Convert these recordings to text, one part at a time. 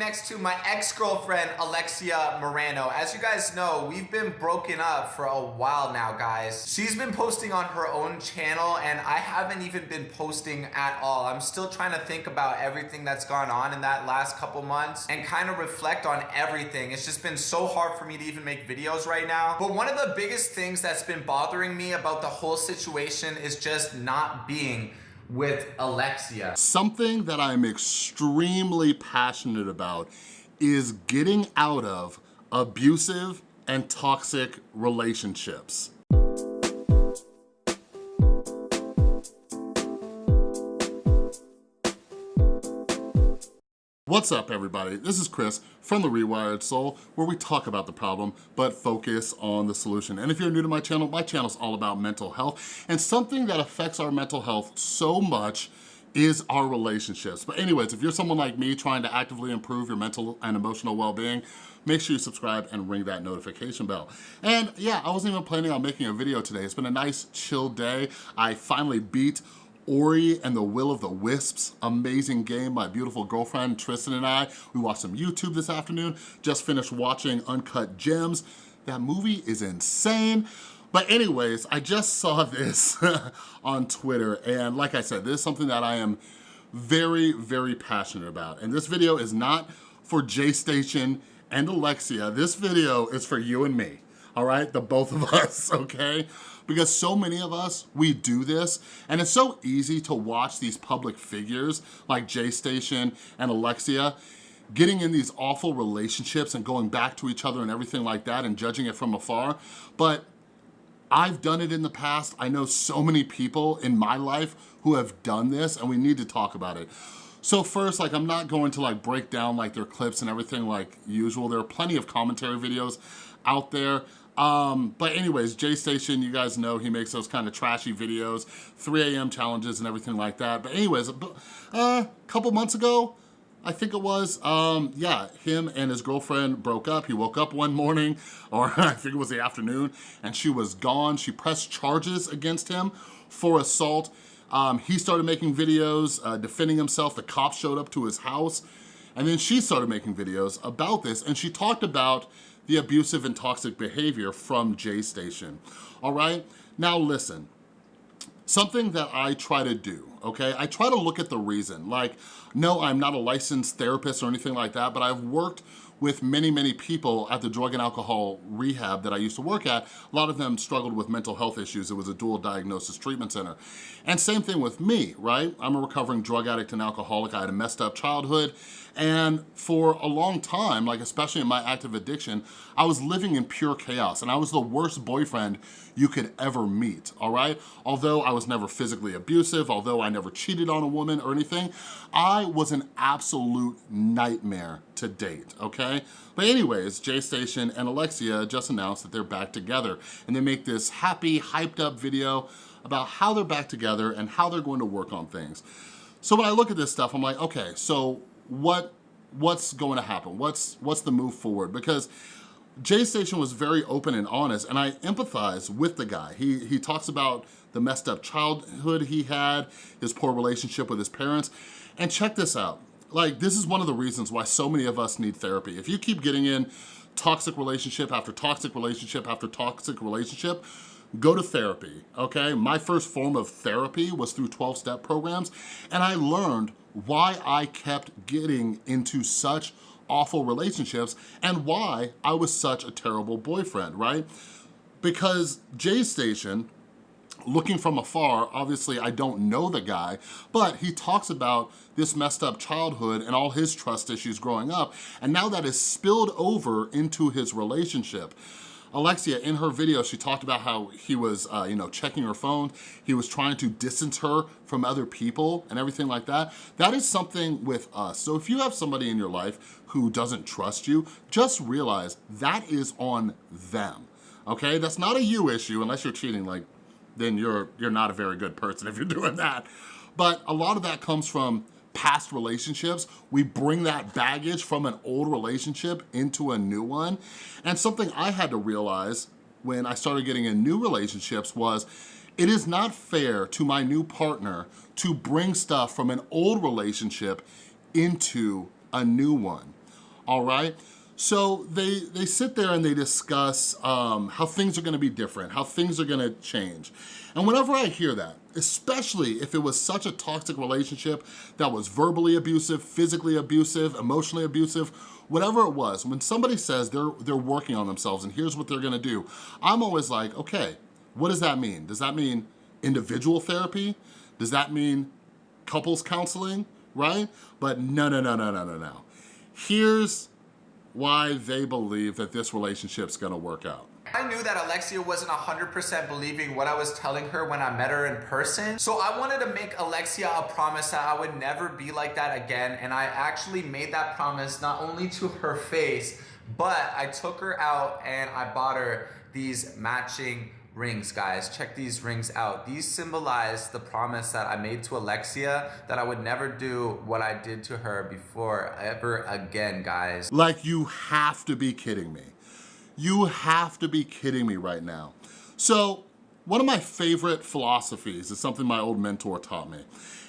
next to my ex-girlfriend, Alexia Marano. As you guys know, we've been broken up for a while now, guys. She's been posting on her own channel and I haven't even been posting at all. I'm still trying to think about everything that's gone on in that last couple months and kind of reflect on everything. It's just been so hard for me to even make videos right now. But one of the biggest things that's been bothering me about the whole situation is just not being with Alexia. Something that I'm extremely passionate about is getting out of abusive and toxic relationships. What's up everybody? This is Chris from The Rewired Soul where we talk about the problem but focus on the solution. And if you're new to my channel, my channel is all about mental health and something that affects our mental health so much is our relationships. But anyways, if you're someone like me trying to actively improve your mental and emotional well-being, make sure you subscribe and ring that notification bell. And yeah, I wasn't even planning on making a video today. It's been a nice chill day. I finally beat Ori and the Will of the Wisps, amazing game. My beautiful girlfriend Tristan and I, we watched some YouTube this afternoon, just finished watching Uncut Gems. That movie is insane. But anyways, I just saw this on Twitter and like I said, this is something that I am very, very passionate about. And this video is not for J-Station and Alexia. This video is for you and me, all right? The both of us, okay? Because so many of us, we do this, and it's so easy to watch these public figures like J-Station and Alexia getting in these awful relationships and going back to each other and everything like that and judging it from afar. But I've done it in the past. I know so many people in my life who have done this and we need to talk about it. So first, like I'm not going to like break down like their clips and everything like usual. There are plenty of commentary videos out there. Um, but anyways, J-Station, you guys know he makes those kind of trashy videos, 3 a.m. challenges and everything like that. But anyways, a uh, couple months ago, I think it was, um, yeah, him and his girlfriend broke up. He woke up one morning, or I think it was the afternoon, and she was gone. She pressed charges against him for assault. Um, he started making videos uh, defending himself. The cops showed up to his house, and then she started making videos about this, and she talked about the abusive and toxic behavior from J-Station, all right? Now listen, something that I try to do, okay? I try to look at the reason. Like, no, I'm not a licensed therapist or anything like that, but I've worked with many, many people at the drug and alcohol rehab that I used to work at. A lot of them struggled with mental health issues. It was a dual diagnosis treatment center. And same thing with me, right? I'm a recovering drug addict and alcoholic. I had a messed up childhood. And for a long time, like especially in my active addiction, I was living in pure chaos and I was the worst boyfriend you could ever meet, all right? Although I was never physically abusive, although I never cheated on a woman or anything, I was an absolute nightmare to date, okay? But anyways, J-Station and Alexia just announced that they're back together and they make this happy, hyped up video about how they're back together and how they're going to work on things. So when I look at this stuff, I'm like, okay, so what what's going to happen? What's what's the move forward? Because J-Station was very open and honest and I empathize with the guy. He, he talks about the messed up childhood he had, his poor relationship with his parents. And check this out. Like, this is one of the reasons why so many of us need therapy. If you keep getting in toxic relationship after toxic relationship after toxic relationship, go to therapy, okay? My first form of therapy was through 12-step programs, and I learned why I kept getting into such awful relationships and why I was such a terrible boyfriend, right? Because J-Station, looking from afar, obviously I don't know the guy, but he talks about this messed up childhood and all his trust issues growing up, and now that is spilled over into his relationship. Alexia, in her video, she talked about how he was, uh, you know, checking her phone. He was trying to distance her from other people and everything like that. That is something with us. So if you have somebody in your life who doesn't trust you, just realize that is on them, okay? That's not a you issue unless you're cheating, like, then you're, you're not a very good person if you're doing that. But a lot of that comes from past relationships. We bring that baggage from an old relationship into a new one. And something I had to realize when I started getting in new relationships was it is not fair to my new partner to bring stuff from an old relationship into a new one. all right? So they, they sit there and they discuss um, how things are gonna be different, how things are gonna change. And whenever I hear that, especially if it was such a toxic relationship that was verbally abusive, physically abusive, emotionally abusive, whatever it was, when somebody says they're, they're working on themselves and here's what they're gonna do, I'm always like, okay, what does that mean? Does that mean individual therapy? Does that mean couples counseling, right? But no, no, no, no, no, no, no. Here's why they believe that this relationship's gonna work out. I knew that Alexia wasn't 100% believing what I was telling her when I met her in person. So I wanted to make Alexia a promise that I would never be like that again. And I actually made that promise not only to her face, but I took her out and I bought her these matching rings, guys. Check these rings out. These symbolize the promise that I made to Alexia that I would never do what I did to her before ever again, guys. Like you have to be kidding me. You have to be kidding me right now. So one of my favorite philosophies is something my old mentor taught me.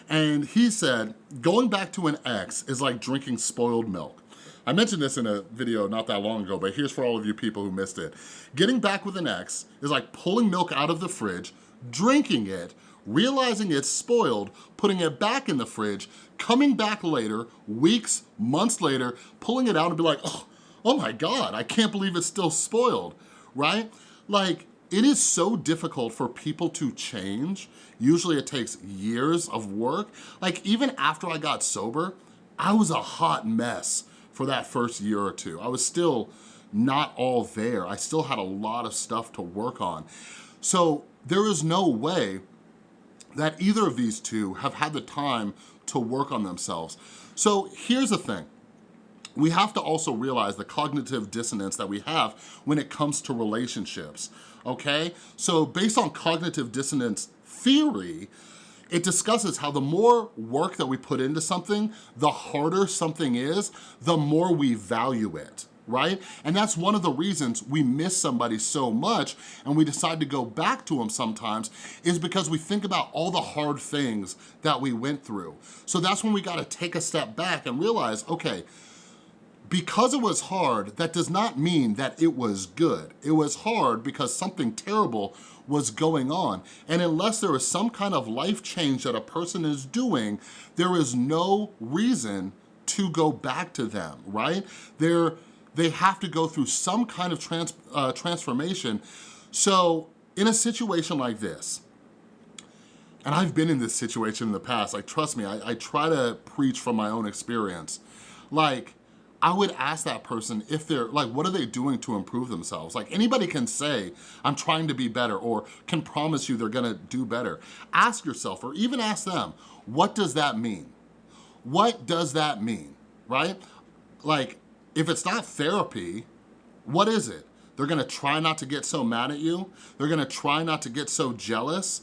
And he said, going back to an ex is like drinking spoiled milk. I mentioned this in a video not that long ago, but here's for all of you people who missed it. Getting back with an ex is like pulling milk out of the fridge, drinking it, realizing it's spoiled, putting it back in the fridge, coming back later, weeks, months later, pulling it out and be like, oh, oh my God, I can't believe it's still spoiled, right? Like, it is so difficult for people to change. Usually it takes years of work. Like even after I got sober, I was a hot mess for that first year or two. I was still not all there. I still had a lot of stuff to work on. So there is no way that either of these two have had the time to work on themselves. So here's the thing. We have to also realize the cognitive dissonance that we have when it comes to relationships, okay? So based on cognitive dissonance theory, it discusses how the more work that we put into something, the harder something is, the more we value it right? And that's one of the reasons we miss somebody so much and we decide to go back to them sometimes is because we think about all the hard things that we went through. So that's when we gotta take a step back and realize, okay, because it was hard, that does not mean that it was good. It was hard because something terrible was going on. And unless there is some kind of life change that a person is doing, there is no reason to go back to them, right? They're, they have to go through some kind of trans, uh, transformation. So in a situation like this, and I've been in this situation in the past, like trust me, I, I try to preach from my own experience. Like, I would ask that person if they're, like, what are they doing to improve themselves? Like, anybody can say, I'm trying to be better, or can promise you they're gonna do better. Ask yourself, or even ask them, what does that mean? What does that mean, right? Like, if it's not therapy, what is it? They're gonna try not to get so mad at you? They're gonna try not to get so jealous?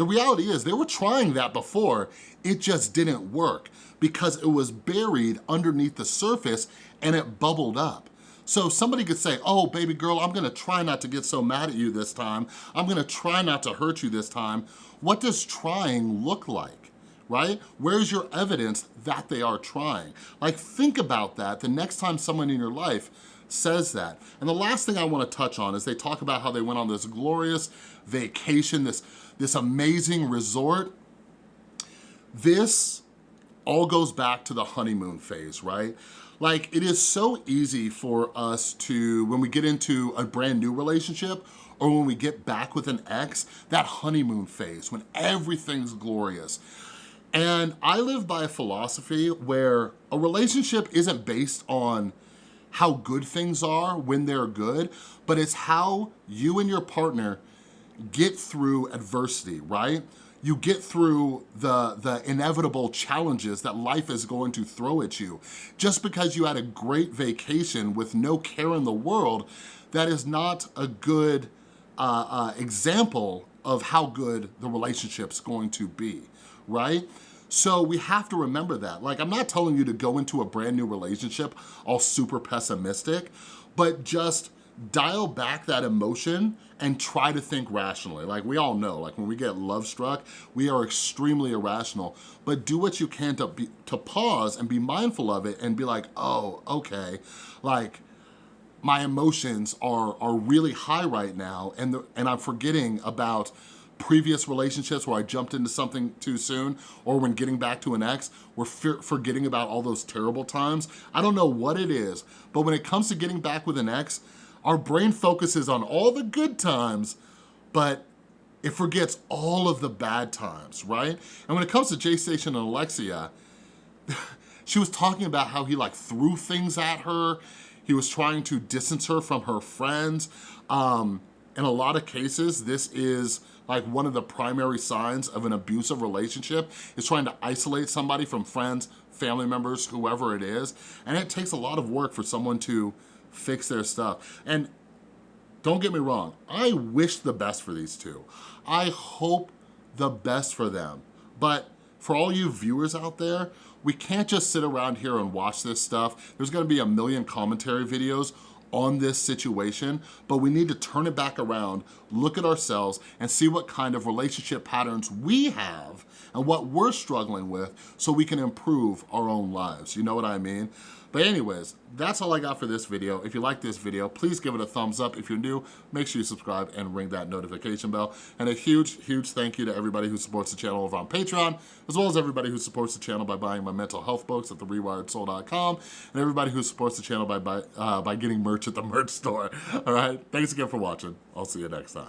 The reality is they were trying that before, it just didn't work because it was buried underneath the surface and it bubbled up. So somebody could say, oh, baby girl, I'm gonna try not to get so mad at you this time. I'm gonna try not to hurt you this time. What does trying look like, right? Where's your evidence that they are trying? Like, think about that the next time someone in your life says that. And the last thing I wanna touch on is they talk about how they went on this glorious vacation, this this amazing resort. This all goes back to the honeymoon phase, right? Like it is so easy for us to, when we get into a brand new relationship or when we get back with an ex, that honeymoon phase, when everything's glorious. And I live by a philosophy where a relationship isn't based on how good things are when they're good, but it's how you and your partner get through adversity, right? You get through the, the inevitable challenges that life is going to throw at you. Just because you had a great vacation with no care in the world, that is not a good uh, uh, example of how good the relationship's going to be, right? So we have to remember that. Like, I'm not telling you to go into a brand new relationship all super pessimistic, but just dial back that emotion and try to think rationally. Like we all know, like when we get love struck, we are extremely irrational, but do what you can to, be, to pause and be mindful of it and be like, oh, okay, like my emotions are, are really high right now and, the, and I'm forgetting about previous relationships where I jumped into something too soon or when getting back to an ex, we're forgetting about all those terrible times. I don't know what it is, but when it comes to getting back with an ex, our brain focuses on all the good times, but it forgets all of the bad times, right? And when it comes to J Station and Alexia, she was talking about how he like threw things at her. He was trying to distance her from her friends. Um, in a lot of cases, this is like one of the primary signs of an abusive relationship is trying to isolate somebody from friends, family members, whoever it is. And it takes a lot of work for someone to fix their stuff. And don't get me wrong, I wish the best for these two. I hope the best for them. But for all you viewers out there, we can't just sit around here and watch this stuff. There's gonna be a million commentary videos on this situation, but we need to turn it back around, look at ourselves, and see what kind of relationship patterns we have and what we're struggling with so we can improve our own lives. You know what I mean? But anyways, that's all I got for this video. If you like this video, please give it a thumbs up. If you're new, make sure you subscribe and ring that notification bell. And a huge, huge thank you to everybody who supports the channel over on Patreon, as well as everybody who supports the channel by buying my mental health books at therewiredsoul.com, and everybody who supports the channel by, by, uh, by getting merch at the merch store. All right, thanks again for watching. I'll see you next time.